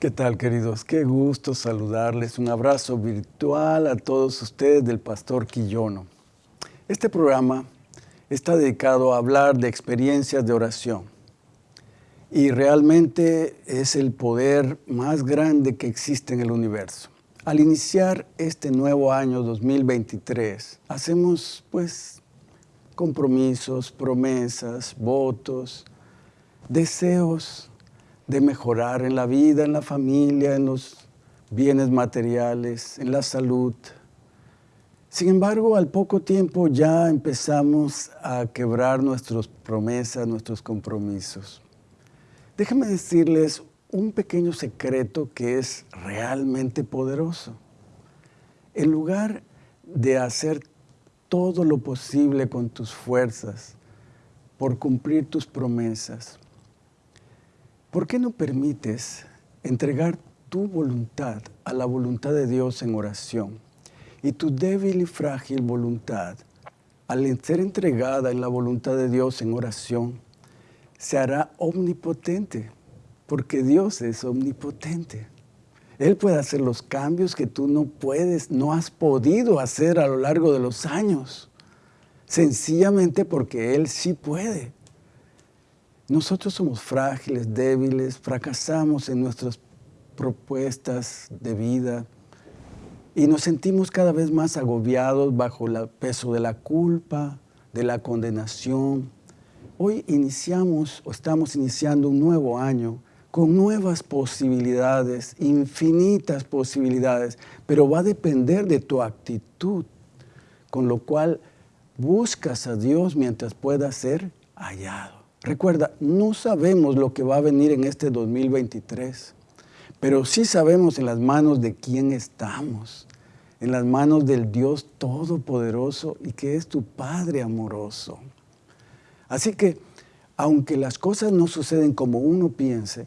¿Qué tal, queridos? Qué gusto saludarles. Un abrazo virtual a todos ustedes del Pastor Quillono. Este programa está dedicado a hablar de experiencias de oración. Y realmente es el poder más grande que existe en el universo. Al iniciar este nuevo año 2023, hacemos pues compromisos, promesas, votos, deseos de mejorar en la vida, en la familia, en los bienes materiales, en la salud. Sin embargo, al poco tiempo ya empezamos a quebrar nuestras promesas, nuestros compromisos. Déjenme decirles un pequeño secreto que es realmente poderoso. En lugar de hacer todo lo posible con tus fuerzas por cumplir tus promesas, ¿Por qué no permites entregar tu voluntad a la voluntad de Dios en oración? Y tu débil y frágil voluntad, al ser entregada en la voluntad de Dios en oración, se hará omnipotente, porque Dios es omnipotente. Él puede hacer los cambios que tú no puedes, no has podido hacer a lo largo de los años, sencillamente porque Él sí puede. Nosotros somos frágiles, débiles, fracasamos en nuestras propuestas de vida y nos sentimos cada vez más agobiados bajo el peso de la culpa, de la condenación. Hoy iniciamos o estamos iniciando un nuevo año con nuevas posibilidades, infinitas posibilidades, pero va a depender de tu actitud, con lo cual buscas a Dios mientras pueda ser hallado. Recuerda, no sabemos lo que va a venir en este 2023, pero sí sabemos en las manos de quién estamos, en las manos del Dios Todopoderoso y que es tu Padre amoroso. Así que, aunque las cosas no suceden como uno piense,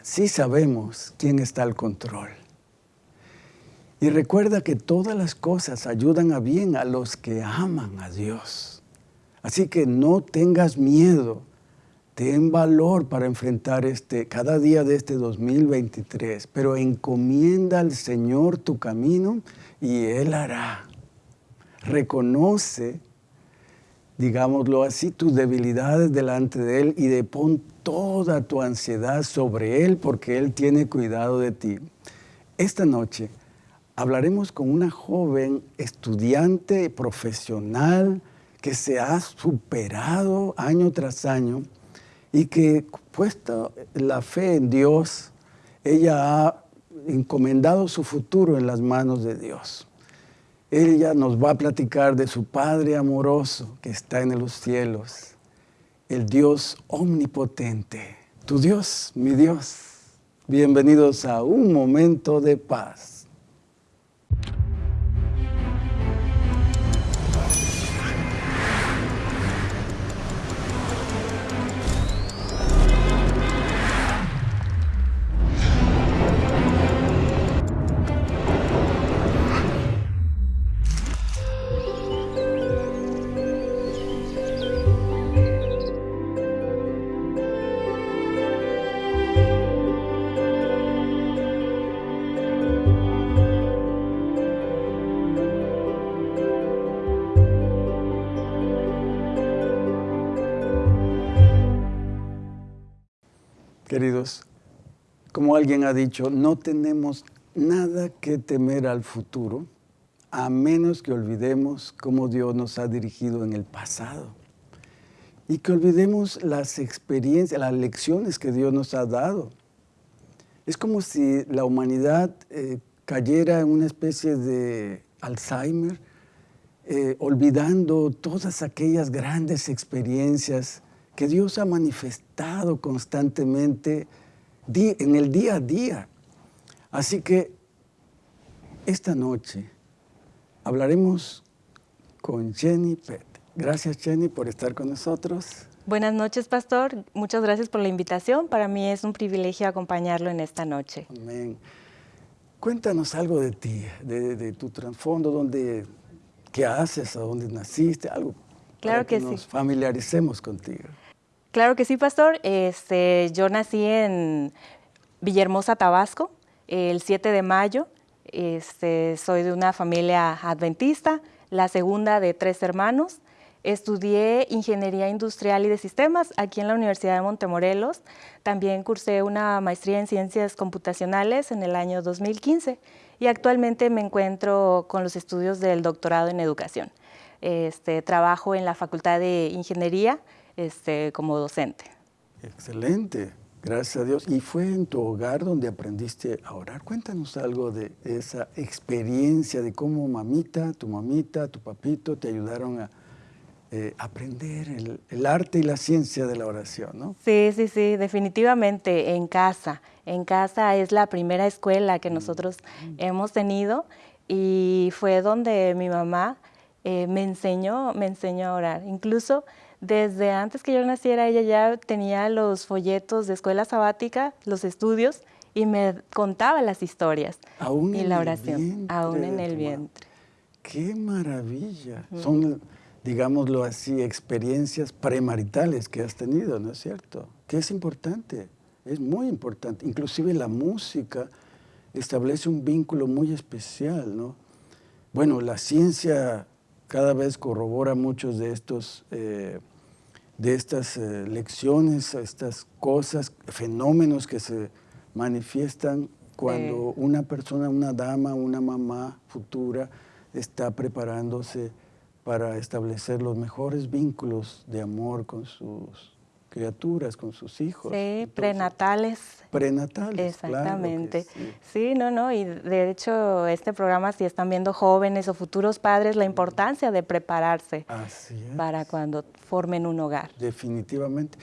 sí sabemos quién está al control. Y recuerda que todas las cosas ayudan a bien a los que aman a Dios. Así que no tengas miedo, ten valor para enfrentar este, cada día de este 2023, pero encomienda al Señor tu camino y Él hará. Reconoce, digámoslo así, tus debilidades delante de Él y de pon toda tu ansiedad sobre Él porque Él tiene cuidado de ti. Esta noche hablaremos con una joven estudiante profesional, que se ha superado año tras año y que puesta la fe en Dios, ella ha encomendado su futuro en las manos de Dios. Ella nos va a platicar de su Padre amoroso que está en los cielos, el Dios omnipotente. Tu Dios, mi Dios. Bienvenidos a un momento de paz. Ha dicho, no tenemos nada que temer al futuro a menos que olvidemos cómo Dios nos ha dirigido en el pasado y que olvidemos las experiencias, las lecciones que Dios nos ha dado. Es como si la humanidad eh, cayera en una especie de Alzheimer, eh, olvidando todas aquellas grandes experiencias que Dios ha manifestado constantemente en el día a día. Así que esta noche hablaremos con Jenny Pett. Gracias Jenny por estar con nosotros. Buenas noches, pastor. Muchas gracias por la invitación. Para mí es un privilegio acompañarlo en esta noche. Amén. Cuéntanos algo de ti, de, tu trasfondo, dónde, qué haces, a dónde naciste, algo. Claro que, que nos familiaricemos contigo. Claro que sí, pastor. Este, yo nací en Villahermosa, Tabasco, el 7 de mayo. Este, soy de una familia adventista, la segunda de tres hermanos. Estudié Ingeniería Industrial y de Sistemas aquí en la Universidad de Montemorelos. También cursé una maestría en Ciencias Computacionales en el año 2015 y actualmente me encuentro con los estudios del doctorado en Educación. Este, trabajo en la Facultad de Ingeniería este, como docente. Excelente, gracias a Dios. ¿Y fue en tu hogar donde aprendiste a orar? Cuéntanos algo de esa experiencia, de cómo mamita, tu mamita, tu papito te ayudaron a eh, aprender el, arte y la ciencia de la oración, ¿no? Sí, sí, sí, definitivamente en casa. En casa es la primera escuela que nosotros mm. hemos tenido y fue donde mi mamá eh, me, enseñó, me enseñó a orar. Incluso desde antes que yo naciera, ella ya tenía los folletos de escuela sabática, los estudios, y me contaba las historias aún y la oración, aún en el vientre. ¡Qué maravilla! Son digámoslo así, experiencias premaritales que has tenido, ¿no es cierto? Que es importante, es muy importante. Inclusive la música establece un vínculo muy especial, ¿no? Bueno, la ciencia cada vez corrobora muchos de estos, eh, de estas eh, lecciones, estas cosas, fenómenos que se manifiestan cuando una persona, una dama, una mamá futura está preparándose para establecer los mejores vínculos de amor con sus criaturas, con sus hijos. Sí, prenatales. Prenatales, Exactamente. sí. sí. no, no, y de hecho este programa, si están viendo jóvenes o futuros padres, la importancia de prepararse para cuando formen un hogar. Definitivamente.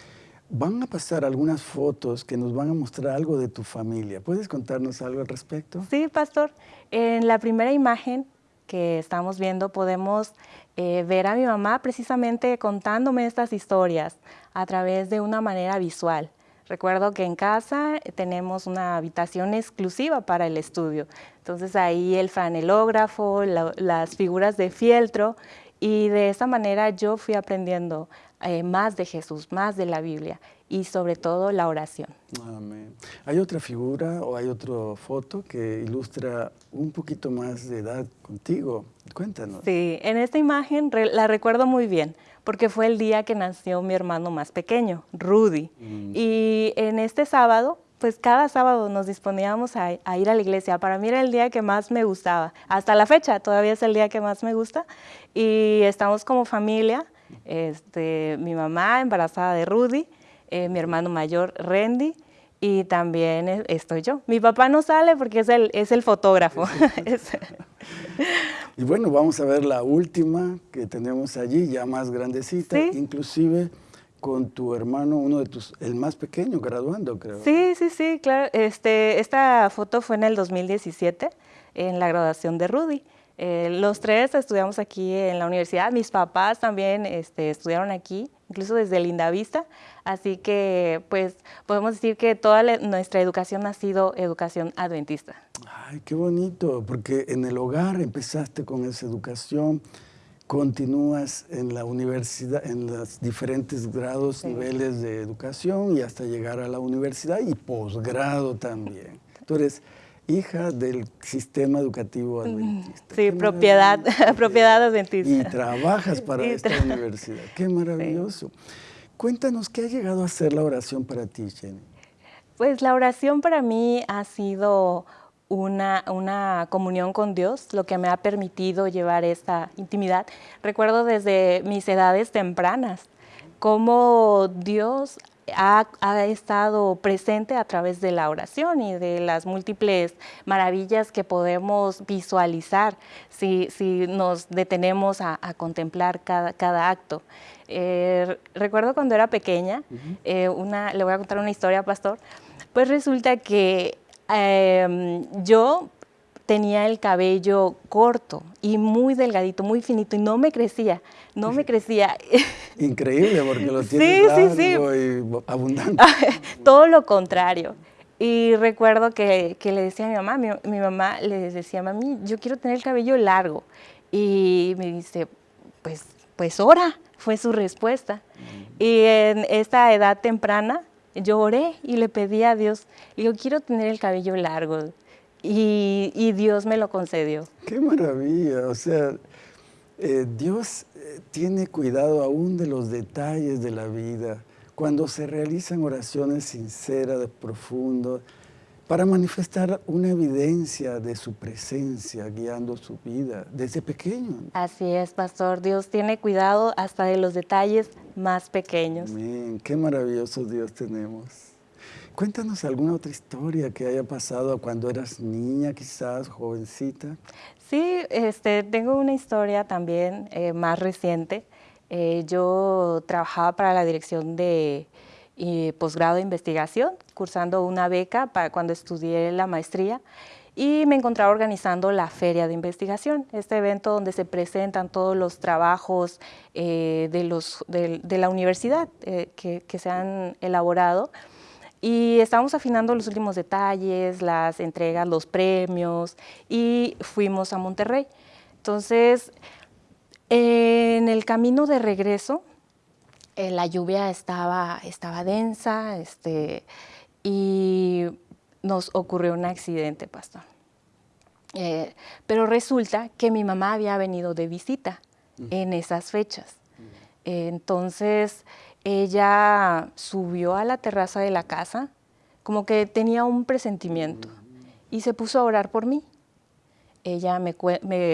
Van a pasar algunas fotos que nos van a mostrar algo de tu familia. ¿Puedes contarnos algo al respecto? Sí, pastor. En la primera imagen que estamos viendo podemos eh, ver a mi mamá precisamente contándome estas historias a través de una manera visual. Recuerdo que en casa tenemos una habitación exclusiva para el estudio. Entonces ahí el franelógrafo, las figuras de fieltro y de esa manera yo fui aprendiendo eh, más de Jesús, más de la Biblia y sobre todo la oración. Amén. ¿Hay otra figura o hay otra foto que ilustra un poquito más de edad contigo? Cuéntanos. Sí, en esta imagen la recuerdo muy bien porque fue el día que nació mi hermano más pequeño, Rudy. Mm. Y en este sábado, pues cada sábado nos disponíamos a, a, ir a la iglesia. Para mí era el día que más me gustaba. Hasta la fecha todavía es el día que más me gusta. Y estamos como familia, este, mi mamá embarazada de Rudy, eh, mi hermano mayor Randy y también estoy yo. Mi papá no sale porque es el, es el fotógrafo. y bueno, vamos a ver la última que tenemos allí, ya más grandecita, inclusive con tu hermano, uno de tus, el más pequeño, graduando, creo. Sí, sí, sí, claro. Este, esta foto fue en el 2017, en la graduación de Rudy. Eh, los tres estudiamos aquí en la universidad, mis papás también este, estudiaron aquí, incluso desde Lindavista, así que pues podemos decir que toda nuestra educación ha sido educación adventista. Ay, qué bonito, porque en el hogar empezaste con esa educación, continúas en la universidad, en los diferentes grados, niveles de educación y hasta llegar a la universidad y posgrado también. Tú eres hija del sistema educativo adventista. Sí, propiedad, propiedad adventista. Y trabajas para esta universidad. Qué maravilloso. Cuéntanos, ¿qué ha llegado a ser la oración para ti, Jenny? Pues la oración para mí ha sido una, una, comunión con Dios, lo que me ha permitido llevar esta intimidad. Recuerdo desde mis edades tempranas cómo Dios ha, estado presente a través de la oración y de las múltiples maravillas que podemos visualizar si, nos detenemos a, contemplar cada, acto. Eh, recuerdo cuando era pequeña, eh, una, le voy a contar una historia, pastor, pues resulta que em, yo tenía el cabello corto y muy delgadito, muy finito y no me crecía, no me crecía. Increíble porque lo tienes largo y abundante. Todo lo contrario. Y recuerdo que, le decía a mi mamá, mi, mamá le decía, mami, yo quiero tener el cabello largo. Y me dice, pues, pues ora, fue su respuesta. Mm. Y en esta edad temprana, yo oré y le pedí a Dios, digo, quiero tener el cabello largo. Y, y Dios me lo concedió. ¡Qué maravilla! O sea, eh, Dios eh, tiene cuidado aún de los detalles de la vida. Cuando se realizan oraciones sinceras, profundas, para manifestar una evidencia de su presencia guiando su vida desde pequeño. Así es, pastor. Dios tiene cuidado hasta de los detalles más pequeños. Amén. Qué maravilloso Dios tenemos. Cuéntanos alguna otra historia que haya pasado cuando eras niña, quizás, jovencita. Sí, este, tengo una historia también eh, más reciente. Eh, yo trabajaba para la dirección de y posgrado de investigación, cursando una beca para cuando estudié la maestría y me encontraba organizando la Feria de Investigación, este evento donde se presentan todos los trabajos eh, de, los, de, la universidad eh, que, que, se han elaborado. Y estábamos afinando los últimos detalles, las entregas, los premios, y fuimos a Monterrey. Entonces, en el camino de regreso, eh, la lluvia estaba, estaba densa este, y nos ocurrió un accidente, pastor. Eh, pero resulta que mi mamá había venido de visita en esas fechas. entonces, ella subió a la terraza de la casa, como que tenía un presentimiento, y se puso a orar por mí. Ella me,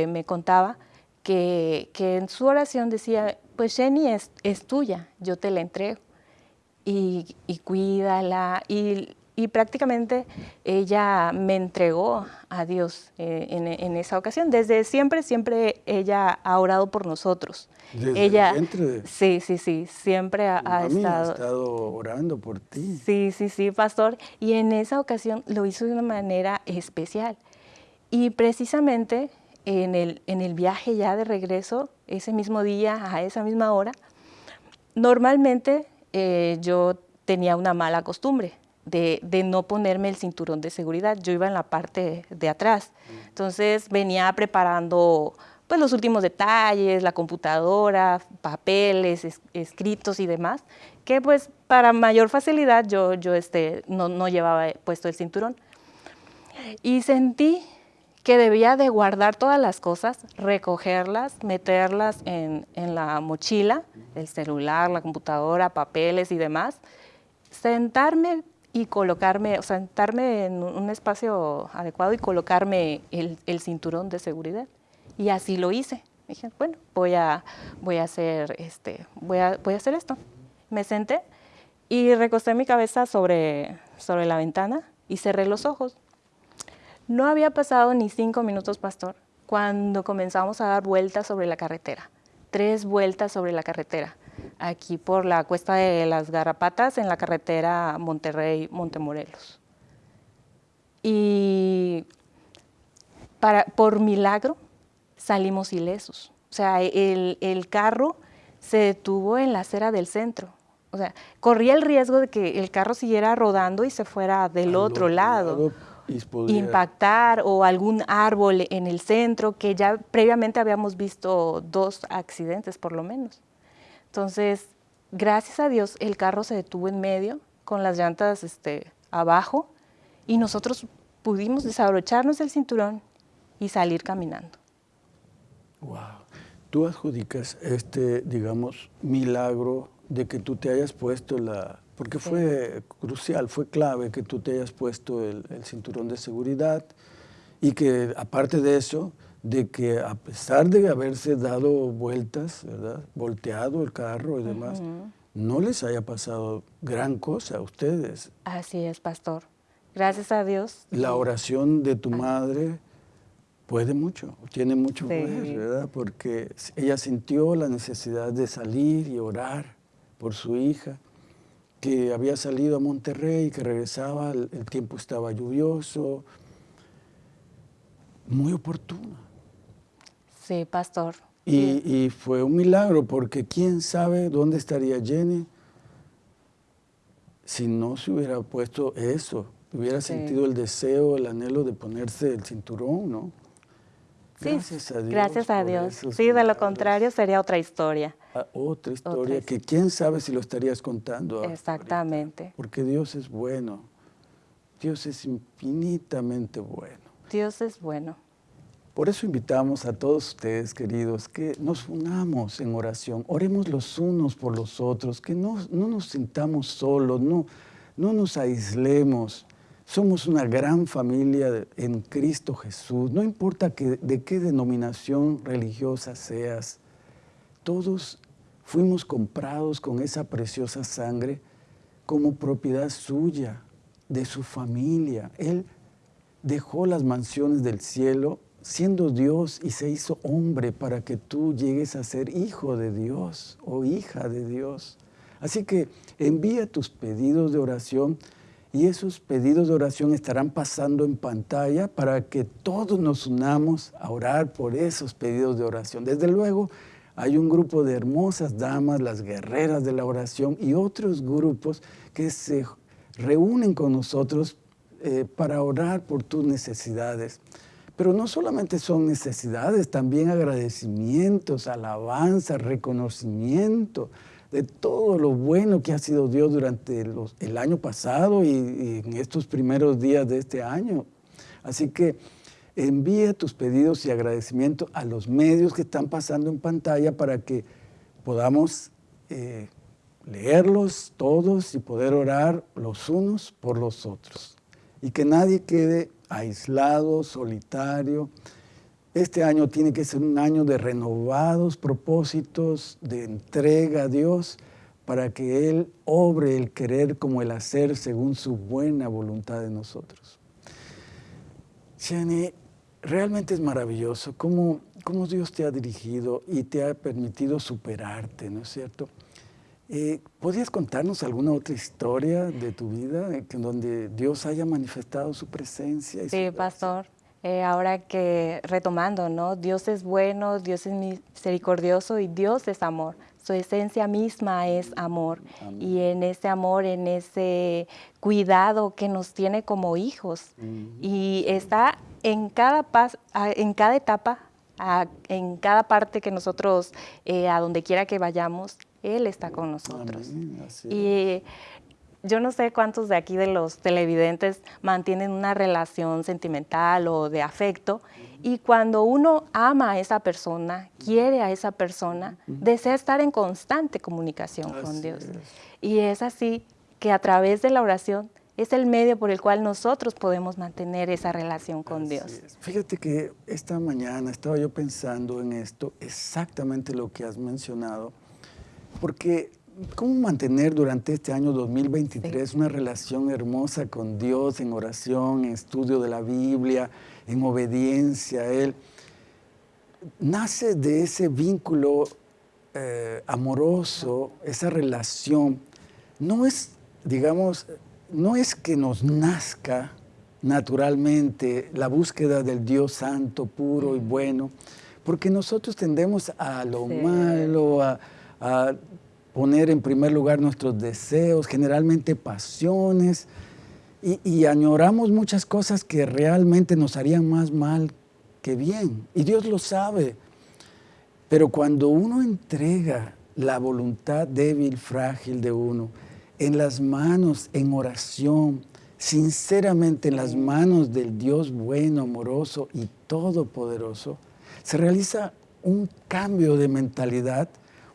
me contaba que, que, en su oración decía, pues Jenny es, es tuya, yo te la entrego y, y cuídala. Y, y, prácticamente ella me entregó a Dios eh, en, en, esa ocasión. Desde siempre, siempre ella ha orado por nosotros. Desde ella, el Sí, sí, sí, siempre ha, ha estado... ha estado orando por ti. Sí, sí, sí, pastor. Y en esa ocasión lo hizo de una manera especial. Y precisamente en el, en el viaje ya de regreso, ese mismo día, a esa misma hora, normalmente eh, yo tenía una mala costumbre de, de, no ponerme el cinturón de seguridad. Yo iba en la parte de atrás. Entonces venía preparando pues, los últimos detalles, la computadora, papeles, es, escritos y demás, que pues para mayor facilidad yo, yo este, no, no llevaba puesto el cinturón. Y sentí que debía de guardar todas las cosas, recogerlas, meterlas en, en, la mochila, el celular, la computadora, papeles y demás, sentarme y colocarme, sentarme en un espacio adecuado y colocarme el, el cinturón de seguridad. Y así lo hice. Dije, bueno, voy a, voy a, hacer, este, voy a, voy a hacer esto. Me senté y recosté mi cabeza sobre, sobre la ventana y cerré los ojos. No había pasado ni cinco minutos, pastor, cuando comenzamos a dar vueltas sobre la carretera. Tres vueltas sobre la carretera. Aquí por la cuesta de las Garrapatas, en la carretera Monterrey-Montemorelos. Y para, por milagro salimos ilesos. O sea, el, el carro se detuvo en la acera del centro. O sea, corría el riesgo de que el carro siguiera rodando y se fuera del otro, lado. lado impactar o algún árbol en el centro, que ya previamente habíamos visto dos accidentes por lo menos. Entonces, gracias a Dios, el carro se detuvo en medio con las llantas este, abajo y nosotros pudimos desabrocharnos el cinturón y salir caminando. Wow. Tú adjudicas este, digamos, milagro de que tú te hayas puesto la, porque fue crucial, fue clave que tú te hayas puesto el, cinturón de seguridad y que aparte de eso, de que a pesar de haberse dado vueltas, ¿verdad? volteado el carro y demás, no les haya pasado gran cosa a ustedes. Así es, pastor. Gracias a Dios. La oración de tu madre puede mucho, tiene mucho poder, ¿verdad? Porque ella sintió la necesidad de salir y orar por su hija que había salido a Monterrey, que regresaba, el, tiempo estaba lluvioso, muy oportuno. Sí, pastor. Y, fue un milagro, porque quién sabe dónde estaría Jenny si no se hubiera puesto eso, hubiera sentido el deseo, el anhelo de ponerse el cinturón, ¿no? Gracias a Dios. Gracias a Dios. Sí, de lo contrario sería otra historia. Ah, otra historia que quién sabe si lo estarías contando. Exactamente. porque Dios es bueno. Dios es infinitamente bueno. Dios es bueno. Por eso invitamos a todos ustedes, queridos, que nos unamos en oración, oremos los unos por los otros, que no, no nos sintamos solos, no, no nos aislemos. Somos una gran familia en Cristo Jesús, no importa que, de qué denominación religiosa seas, todos fuimos comprados con esa preciosa sangre como propiedad suya, de su familia. Él dejó las mansiones del cielo siendo Dios y se hizo hombre para que tú llegues a ser hijo de Dios o hija de Dios. Así que envía tus pedidos de oración y esos pedidos de oración estarán pasando en pantalla para que todos nos unamos a orar por esos pedidos de oración. Desde luego, hay un grupo de hermosas damas, las guerreras de la oración, y otros grupos que se reúnen con nosotros eh, para orar por tus necesidades. Pero no solamente son necesidades, también agradecimientos, alabanza, reconocimiento de todo lo bueno que ha sido Dios durante el año pasado y, en estos primeros días de este año. Así que envía tus pedidos y agradecimientos a los medios que están pasando en pantalla para que podamos eh, leerlos todos y poder orar los unos por los otros. Y que nadie quede aislado, solitario. Este año tiene que ser un año de renovados propósitos, de entrega a Dios, para que Él obre el querer como el hacer según su buena voluntad de nosotros. Shani, realmente es maravilloso cómo, cómo Dios te ha dirigido y te ha permitido superarte, ¿no es cierto? Eh, ¿Podrías contarnos alguna otra historia de tu vida en donde Dios haya manifestado su presencia? sí, pastor. Eh, ahora que retomando, ¿no? Dios es bueno, Dios es misericordioso y Dios es amor. Su esencia misma es amor. Y en ese amor, en ese cuidado que nos tiene como hijos. Y está en cada, en cada etapa, en cada parte que nosotros, eh, a donde quiera que vayamos, él está con nosotros. y yo no sé cuántos de aquí de los televidentes mantienen una relación sentimental o de afecto y cuando uno ama a esa persona, quiere a esa persona, desea estar en constante comunicación con Dios. Y es así que a través de la oración es el medio por el cual nosotros podemos mantener esa relación con Dios. Fíjate que esta mañana estaba yo pensando en esto, exactamente lo que has mencionado, porque ¿cómo mantener durante este año 2023 una relación hermosa con Dios en oración, en estudio de la Biblia, en obediencia a Él? Nace de ese vínculo eh, amoroso, esa relación. No es, digamos, no es que nos nazca naturalmente la búsqueda del Dios santo, puro y bueno, porque nosotros tendemos a lo malo, a a poner en primer lugar nuestros deseos, generalmente pasiones, y, añoramos muchas cosas que realmente nos harían más mal que bien. Y Dios lo sabe. Pero cuando uno entrega la voluntad débil, frágil de uno, en las manos, en oración, sinceramente en las manos del Dios bueno, amoroso y todopoderoso, se realiza un cambio de mentalidad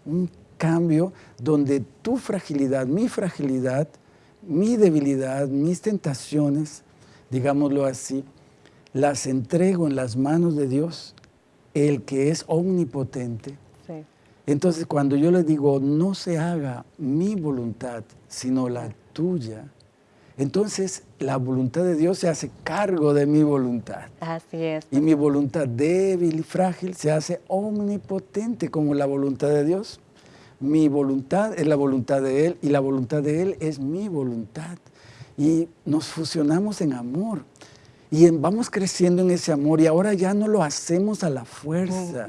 un cambio donde tu fragilidad, mi fragilidad, mi debilidad, mis tentaciones, digámoslo así, las entrego en las manos de Dios, el que es omnipotente. Entonces cuando yo le digo, no se haga mi voluntad, sino la tuya, entonces la voluntad de Dios se hace cargo de mi voluntad. Así es. Y mi voluntad débil y frágil se hace omnipotente como la voluntad de Dios. Mi voluntad es la voluntad de Él y la voluntad de Él es mi voluntad. Y nos fusionamos en amor. Y vamos creciendo en ese amor y ahora ya no lo hacemos a la fuerza.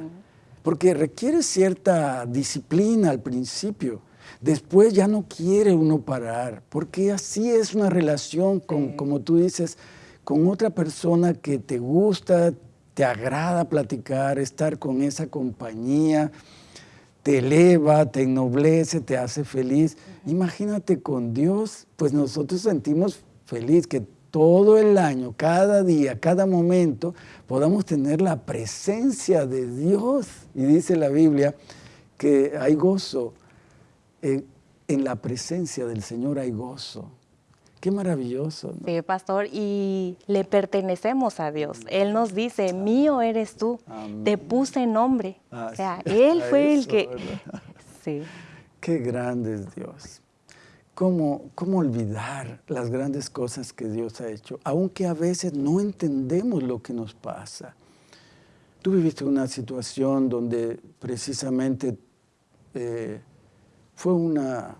Porque requiere cierta disciplina al principio. Después ya no quiere uno parar, porque así es una relación con, como tú dices, con otra persona que te gusta, te agrada platicar, estar con esa compañía, te eleva, te ennoblece, te hace feliz. Imagínate con Dios, pues nosotros sentimos feliz que todo el año, cada día, cada momento, podamos tener la presencia de Dios. Y dice la Biblia que hay gozo, en, en la presencia del Señor hay gozo. Qué maravilloso. Sí, pastor, y le pertenecemos a Dios. Él nos dice, mío eres tú, te puse nombre. o sea, Él fue el que... Sí. Qué grande es Dios. ¿Cómo, ¿Cómo olvidar las grandes cosas que Dios ha hecho? Aunque a veces no entendemos lo que nos pasa. Tú viviste una situación donde precisamente eh, fue una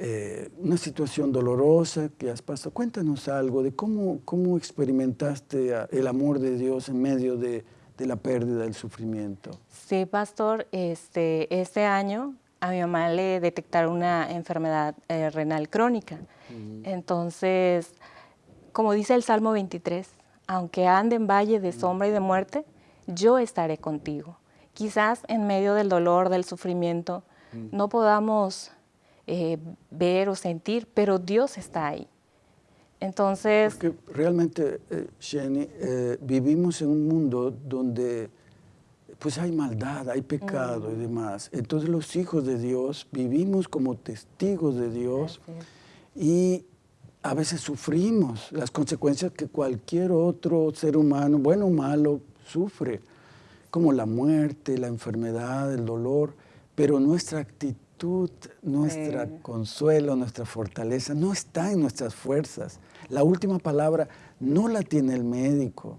eh, una situación dolorosa que has pasado. Cuéntanos algo de cómo, cómo experimentaste el amor de Dios en medio de, de la pérdida, del sufrimiento. Sí, pastor, este, este año a mi mamá le detectaron una enfermedad eh, renal crónica. Entonces, como dice el Salmo 23, aunque ande en valle de sombra y de muerte, yo estaré contigo. Quizás en medio del dolor, del sufrimiento, no podamos eh, ver o sentir, pero Dios está ahí. Entonces... Porque realmente, eh, Jenny, eh, vivimos en un mundo donde pues hay maldad, hay pecado y demás. Entonces los hijos de Dios vivimos como testigos de Dios y a veces sufrimos las consecuencias que cualquier otro ser humano, bueno o malo, sufre, como la muerte, la enfermedad, el dolor, pero nuestra actitud nuestra consuelo, nuestra fortaleza no está en nuestras fuerzas. La última palabra no la tiene el médico.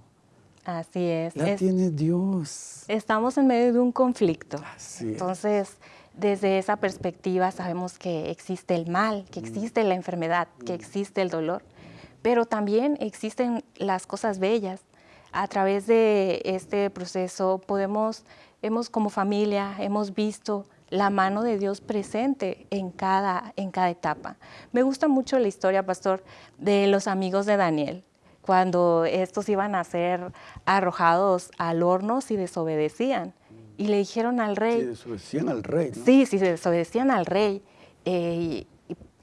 Así es. La tiene Dios. Estamos en medio de un conflicto. Entonces, desde esa perspectiva sabemos que existe el mal, que mm. existe la enfermedad, que mm. existe el dolor, pero también existen las cosas bellas. A través de este proceso podemos, hemos como familia, hemos visto la mano de Dios presente en cada, en cada etapa. Me gusta mucho la historia, pastor, de los amigos de Daniel, cuando estos iban a ser arrojados al horno si desobedecían. Y le dijeron al rey... Si desobedecían al rey, ¿no? Sí, si desobedecían al rey, eh,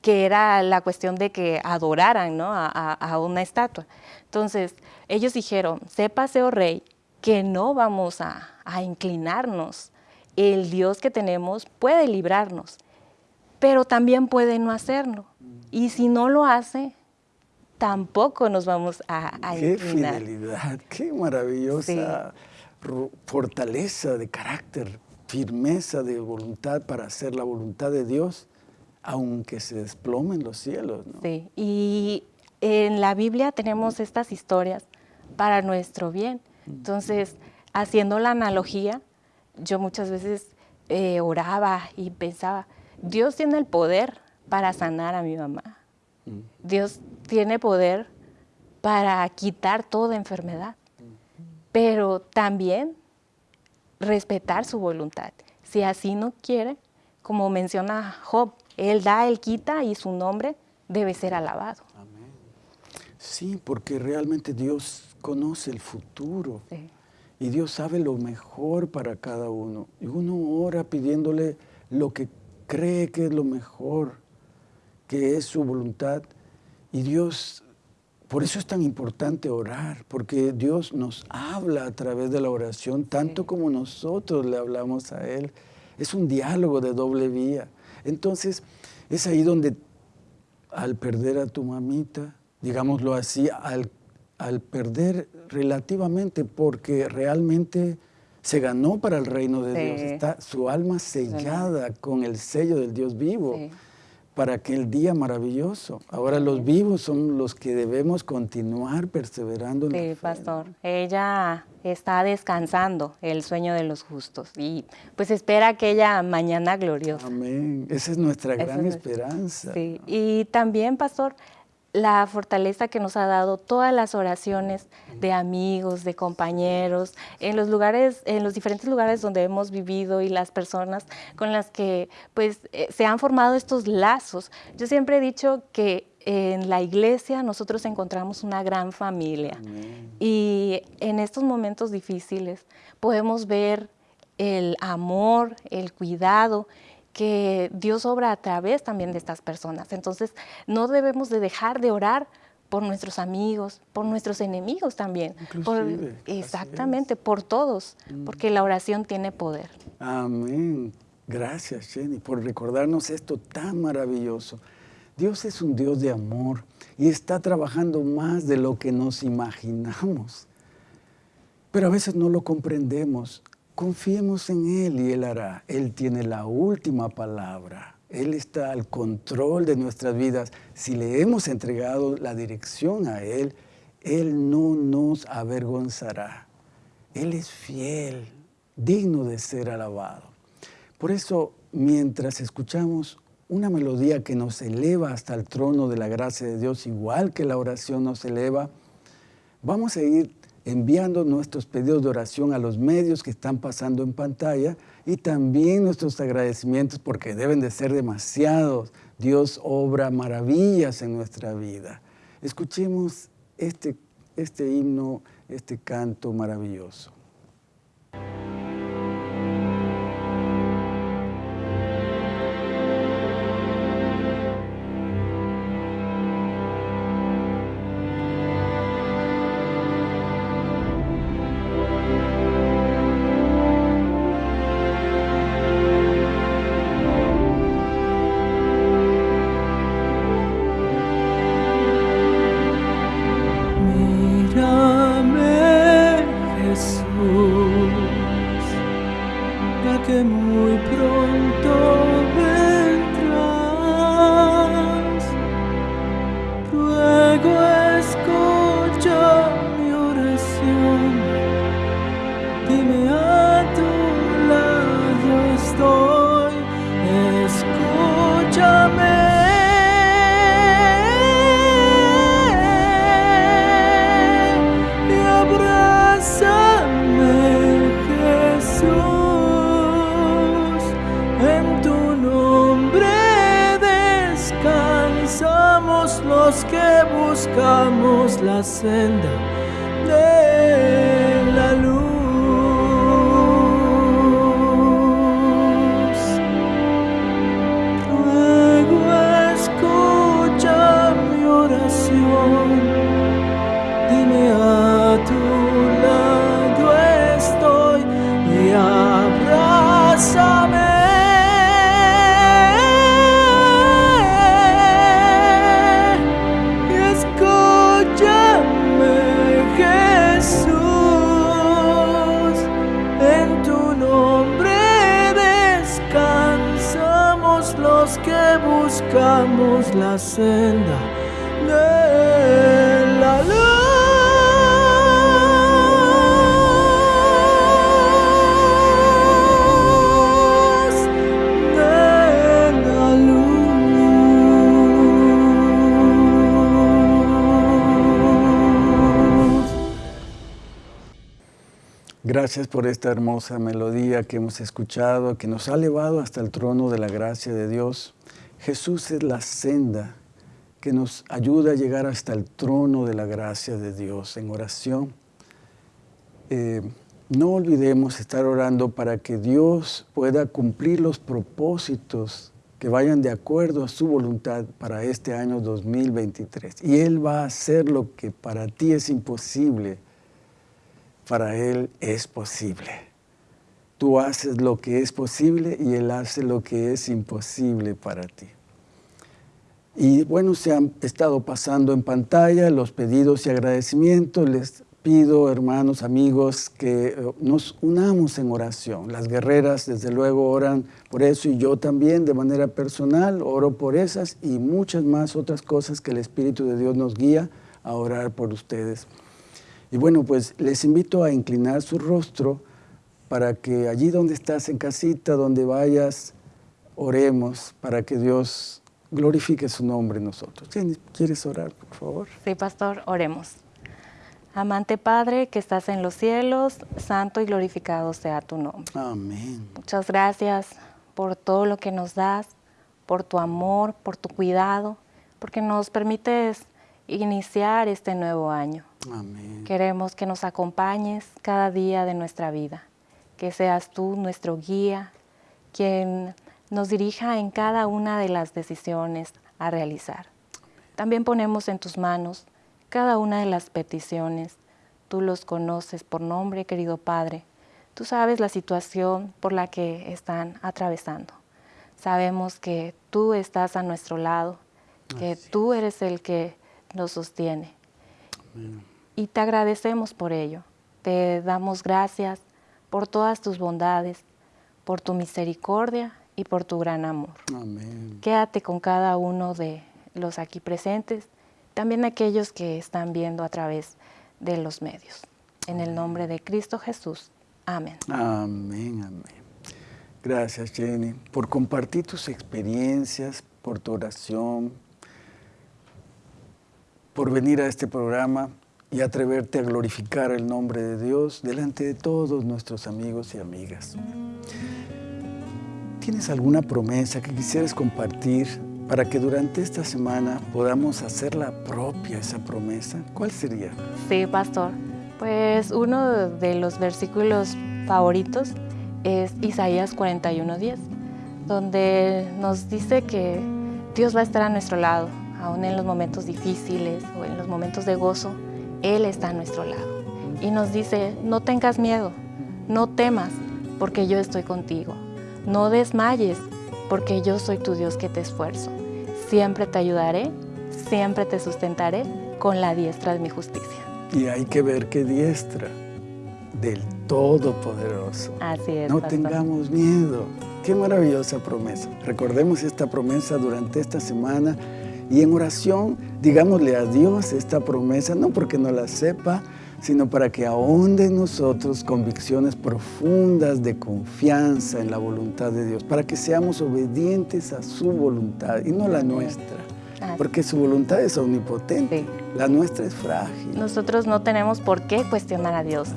que era la cuestión de que adoraran ¿no? a, a, una estatua. Entonces, ellos dijeron, sépase, oh rey, que no vamos a, a inclinarnos el Dios que tenemos puede librarnos, pero también puede no hacerlo. Y si no lo hace, tampoco nos vamos a, a Qué fidelidad, qué maravillosa fortaleza de carácter, firmeza de voluntad para hacer la voluntad de Dios, aunque se desplomen los cielos. Sí, y en la Biblia tenemos estas historias para nuestro bien. Entonces, haciendo la analogía, yo muchas veces eh, oraba y pensaba, Dios tiene el poder para sanar a mi mamá. Mm. Dios tiene poder para quitar toda enfermedad, pero también respetar su voluntad. Si así no quiere, como menciona Job, Él da, Él quita y su nombre debe ser alabado. Amén. Sí, porque realmente Dios conoce el futuro. Sí. Y Dios sabe lo mejor para cada uno. Y uno ora pidiéndole lo que cree que es lo mejor, que es su voluntad. Y Dios, por eso es tan importante orar, porque Dios nos habla a través de la oración, tanto como nosotros le hablamos a Él. Es un diálogo de doble vía. Entonces, es ahí donde al perder a tu mamita, digámoslo así, al al perder relativamente porque realmente se ganó para el reino de Dios. Está su alma sellada con el sello del Dios vivo para aquel día maravilloso. Ahora los vivos son los que debemos continuar perseverando en sí, la fe. pastor. Ella está descansando el sueño de los justos y pues espera aquella mañana gloriosa. Amén. Esa es nuestra gran esperanza. Sí. Y también, pastor, la fortaleza que nos ha dado todas las oraciones de amigos, de compañeros, en los lugares, en los diferentes lugares donde hemos vivido y las personas con las que pues eh, se han formado estos lazos. Yo siempre he dicho que en la iglesia nosotros encontramos una gran familia. Y en estos momentos difíciles podemos ver el amor, el cuidado que Dios obra a través también de estas personas. Entonces, no debemos de dejar de orar por nuestros amigos, por nuestros enemigos también. exactamente, por todos, mm. porque la oración tiene poder. Amén. Gracias, Jenny, por recordarnos esto tan maravilloso. Dios es un Dios de amor y está trabajando más de lo que nos imaginamos. Pero a veces no lo comprendemos. Confiemos en Él y Él hará. Él tiene la última palabra. Él está al control de nuestras vidas. Si le hemos entregado la dirección a Él, Él no nos avergonzará. Él es fiel, digno de ser alabado. Por eso, mientras escuchamos una melodía que nos eleva hasta el trono de la gracia de Dios, igual que la oración nos eleva, vamos a ir enviando nuestros pedidos de oración a los medios que están pasando en pantalla y también nuestros agradecimientos porque deben de ser demasiados. Dios obra maravillas en nuestra vida. Escuchemos este, este himno, este canto maravilloso. Gracias por esta hermosa melodía que hemos escuchado, que nos ha elevado hasta el trono de la gracia de Dios. Jesús es la senda que nos ayuda a llegar hasta el trono de la gracia de Dios en oración. Eh, no olvidemos estar orando para que Dios pueda cumplir los propósitos que vayan de acuerdo a su voluntad para este año 2023. Y Él va a hacer lo que para ti es imposible para Él es posible. Tú haces lo que es posible y Él hace lo que es imposible para ti. Y bueno, se han estado pasando en pantalla los pedidos y agradecimientos. Les pido, hermanos, amigos, que eh, nos unamos en oración. Las guerreras, desde luego, oran por eso y yo también, de manera personal, oro por esas y muchas más otras cosas que el Espíritu de Dios nos guía a orar por ustedes. Y bueno, pues les invito a inclinar su rostro para que allí donde estás en casita, donde vayas, oremos para que Dios glorifique su nombre en nosotros. ¿Quieres orar, por favor? Sí, pastor, oremos. Amante Padre que estás en los cielos, santo y glorificado sea tu nombre. Amén. Muchas gracias por todo lo que nos das, por tu amor, por tu cuidado, porque nos permites iniciar este nuevo año. Amén. Queremos que nos acompañes cada día de nuestra vida, que seas tú nuestro guía, quien nos dirija en cada una de las decisiones a realizar. También ponemos en tus manos cada una de las peticiones. Tú los conoces por nombre, querido Padre. Tú sabes la situación por la que están atravesando. Sabemos que tú estás a nuestro lado, que tú eres el que nos sostiene. Y te agradecemos por ello. Te damos gracias por todas tus bondades, por tu misericordia y por tu gran amor. Amén. Quédate con cada uno de los aquí presentes, también aquellos que están viendo a través de los medios. En el nombre de Cristo Jesús. Amén. Amén, amén. Gracias, Jenny, por compartir tus experiencias, por tu oración, por venir a este programa y atreverte a glorificar el nombre de Dios delante de todos nuestros amigos y amigas. ¿Tienes alguna promesa que quisieras compartir para que durante esta semana podamos hacerla propia esa promesa? ¿Cuál sería? Sí, pastor. Pues uno de los versículos favoritos es Isaías 41:10, donde nos dice que Dios va a estar a nuestro lado, aún en los momentos difíciles o en los momentos de gozo, Él está a nuestro lado. Y nos dice, no tengas miedo, no temas, porque yo estoy contigo. No desmayes, porque yo soy tu Dios que te esfuerzo. Siempre te ayudaré, siempre te sustentaré con la diestra de mi justicia. Y hay que ver qué diestra del Todopoderoso. Así es. No pastor. tengamos miedo. Qué maravillosa promesa. Recordemos esta promesa durante esta semana y en oración digámosle a Dios esta promesa, no porque no la sepa, sino para que ahonde en nosotros convicciones profundas de confianza en la voluntad de Dios, para que seamos obedientes a su voluntad y no la nuestra, porque su voluntad es omnipotente, Sí. la nuestra es frágil. Nosotros no tenemos por qué cuestionar a Dios.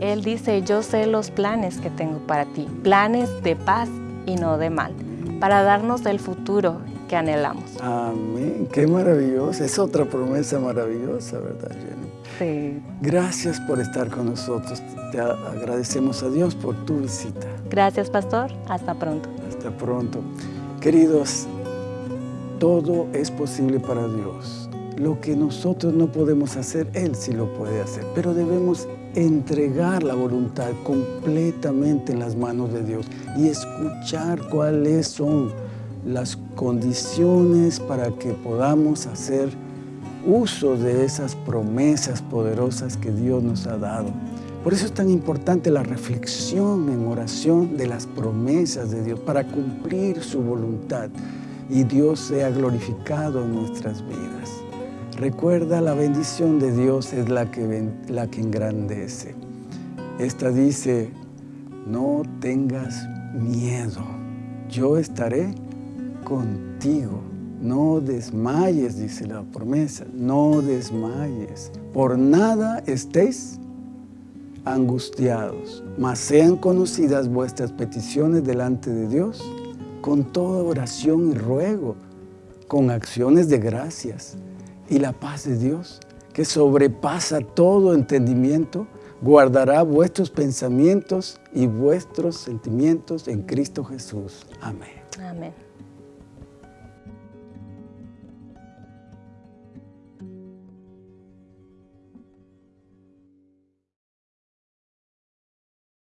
Él dice, yo sé los planes que tengo para ti, planes de paz y no de mal, para darnos el futuro que anhelamos. Amén, qué maravillosa, es otra promesa maravillosa, ¿verdad, Jenny? Sí. Gracias por estar con nosotros, te agradecemos a Dios por tu visita. Gracias, pastor. Hasta pronto. Hasta pronto. Queridos, todo es posible para Dios. Lo que nosotros no podemos hacer, Él sí lo puede hacer. Pero debemos entregar la voluntad completamente en las manos de Dios y escuchar cuáles son las condiciones para que podamos hacer uso de esas promesas poderosas que Dios nos ha dado. Por eso es tan importante la reflexión en oración de las promesas de Dios para cumplir su voluntad y Dios sea glorificado en nuestras vidas. Recuerda, la bendición de Dios es la que, la que engrandece. Esta dice, no tengas miedo, yo estaré contigo. No desmayes, dice la promesa, no desmayes. Por nada estéis angustiados, mas sean conocidas vuestras peticiones delante de Dios con toda oración y ruego, con acciones de gracias. Y la paz de Dios, que sobrepasa todo entendimiento, guardará vuestros pensamientos y vuestros sentimientos en Cristo Jesús. Amén. Amén.